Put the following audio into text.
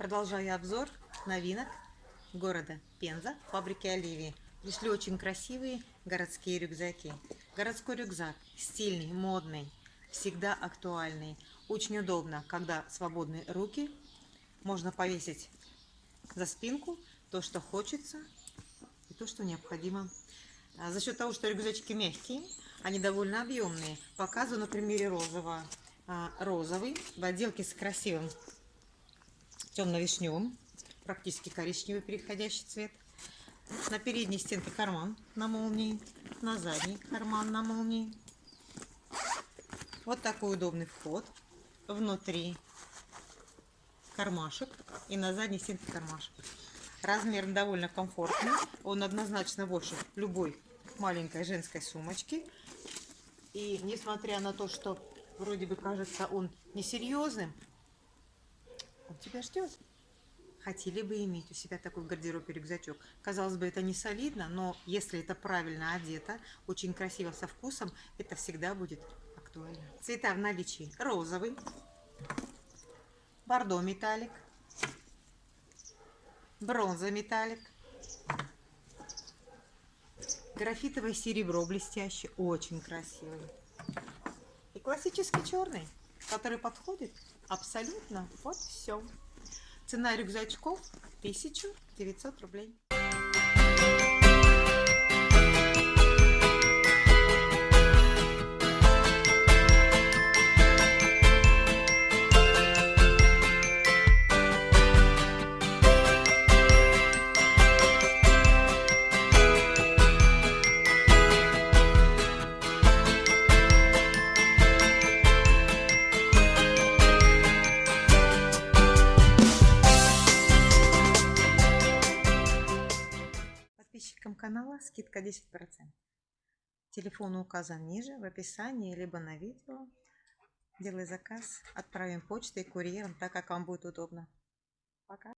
Продолжаю обзор новинок города Пенза, фабрики Оливии. Пришли очень красивые городские рюкзаки. Городской рюкзак стильный, модный, всегда актуальный. Очень удобно, когда свободные руки. Можно повесить за спинку то, что хочется и то, что необходимо. А за счет того, что рюкзачки мягкие, они довольно объемные. Показываю на примере розового. А, розовый в отделке с красивым темно-вишневым, практически коричневый переходящий цвет. На передней стенке карман на молнии, на задней карман на молнии. Вот такой удобный вход. Внутри кармашек и на задней стенке кармашек. Размер довольно комфортный. Он однозначно больше любой маленькой женской сумочки. И несмотря на то, что вроде бы кажется он несерьезным, тебя ждет. Хотели бы иметь у себя такой в гардеробе рюкзачок. Казалось бы, это не солидно, но если это правильно одето, очень красиво, со вкусом, это всегда будет актуально. Цвета в наличии розовый, бордо металлик, бронза металлик, графитовое серебро блестящее, очень красивый. И классический черный, который подходит абсолютно вот все. Цена рюкзачков 1900 рублей. Подписчикам канала скидка 10%. Телефон указан ниже в описании, либо на видео. Делай заказ, отправим почтой, курьером, так как вам будет удобно. Пока.